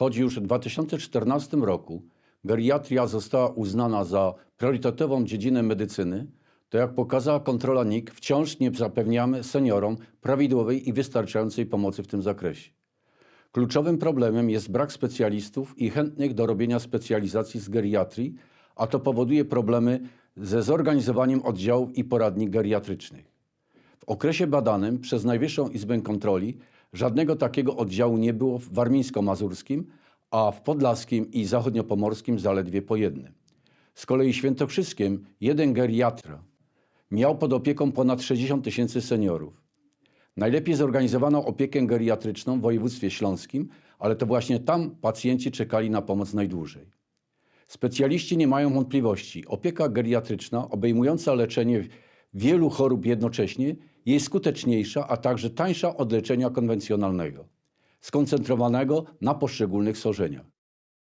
choć już w 2014 roku geriatria została uznana za priorytetową dziedzinę medycyny, to jak pokazała kontrola NIK, wciąż nie zapewniamy seniorom prawidłowej i wystarczającej pomocy w tym zakresie. Kluczowym problemem jest brak specjalistów i chętnych do robienia specjalizacji z geriatrii, a to powoduje problemy ze zorganizowaniem oddziałów i poradni geriatrycznych. W okresie badanym przez Najwyższą Izbę Kontroli żadnego takiego oddziału nie było w warmińsko-mazurskim, a w podlaskim i zachodniopomorskim zaledwie po jednym. Z kolei świętokrzyskiem jeden geriatra miał pod opieką ponad 60 tysięcy seniorów. Najlepiej zorganizowano opiekę geriatryczną w województwie śląskim, ale to właśnie tam pacjenci czekali na pomoc najdłużej. Specjaliści nie mają wątpliwości. Opieka geriatryczna obejmująca leczenie wielu chorób jednocześnie jest skuteczniejsza, a także tańsza od leczenia konwencjonalnego, skoncentrowanego na poszczególnych schorzeniach.